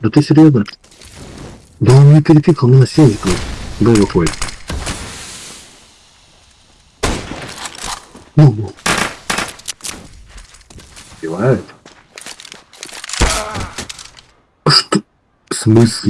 Да ты серьезно? Да он не перепикал меня с Сензиком. Да выходит. Ну, ну. Убивает? А что? В смысле?